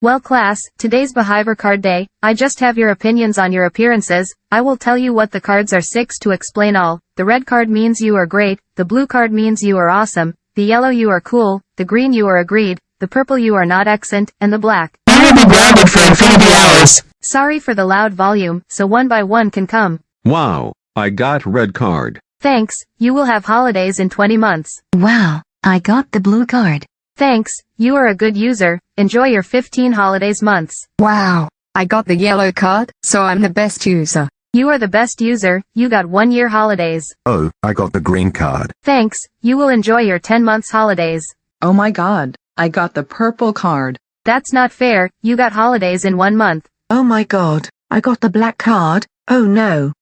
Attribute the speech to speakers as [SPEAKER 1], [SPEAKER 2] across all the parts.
[SPEAKER 1] Well class, today's Behavior Card Day, I just have your opinions on your appearances, I will tell you what the cards are 6 to explain all, the red card means you are great, the blue card means you are awesome, the yellow you are cool, the green you are agreed, the purple you are not excellent, and the black.
[SPEAKER 2] I will be grounded for infinity hours.
[SPEAKER 1] Sorry for the loud volume, so one by one can come.
[SPEAKER 3] Wow, I got red card.
[SPEAKER 1] Thanks, you will have holidays in 20 months.
[SPEAKER 4] Wow, I got the blue card.
[SPEAKER 1] Thanks, you are a good user, enjoy your 15 holidays months.
[SPEAKER 5] Wow, I got the yellow card, so I'm the best user.
[SPEAKER 1] You are the best user, you got one year holidays.
[SPEAKER 6] Oh, I got the green card.
[SPEAKER 1] Thanks, you will enjoy your 10 months holidays.
[SPEAKER 7] Oh my god, I got the purple card.
[SPEAKER 1] That's not fair, you got holidays in one month.
[SPEAKER 8] Oh my god, I got the black card. Oh no.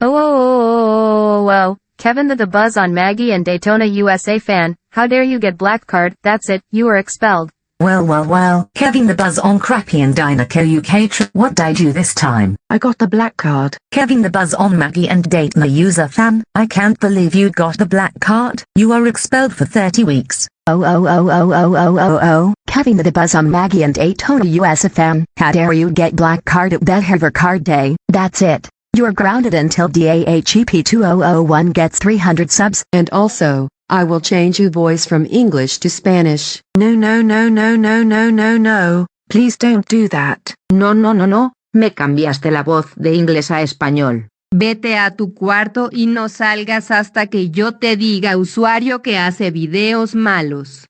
[SPEAKER 1] Oh, oh, oh, oh, oh, oh, Kevin the, the Buzz on Maggie and Daytona USA fan, how dare you get black card, that's it, you are expelled.
[SPEAKER 4] Well well well, Kevin the Buzz on Crappy and Dynaco UK trip. What did I do this time?
[SPEAKER 8] I got the black card.
[SPEAKER 4] Kevin the Buzz on Maggie and Daytona USA fan. I can't believe you got the black card. You are expelled for 30 weeks. Oh oh oh oh oh oh oh oh. oh. Kevin the Buzz on Maggie and Daytona USA fan. How dare you get black card at Behavior Card Day. That's it. You're grounded until DAHEP 2001 gets 300 subs.
[SPEAKER 9] And also, I will change your voice from English to Spanish.
[SPEAKER 8] No no no no no no no no. Please don't do that.
[SPEAKER 10] No no no no, me cambiaste la voz de inglés a español.
[SPEAKER 11] Vete a tu cuarto y no salgas hasta que yo te diga usuario que hace videos malos.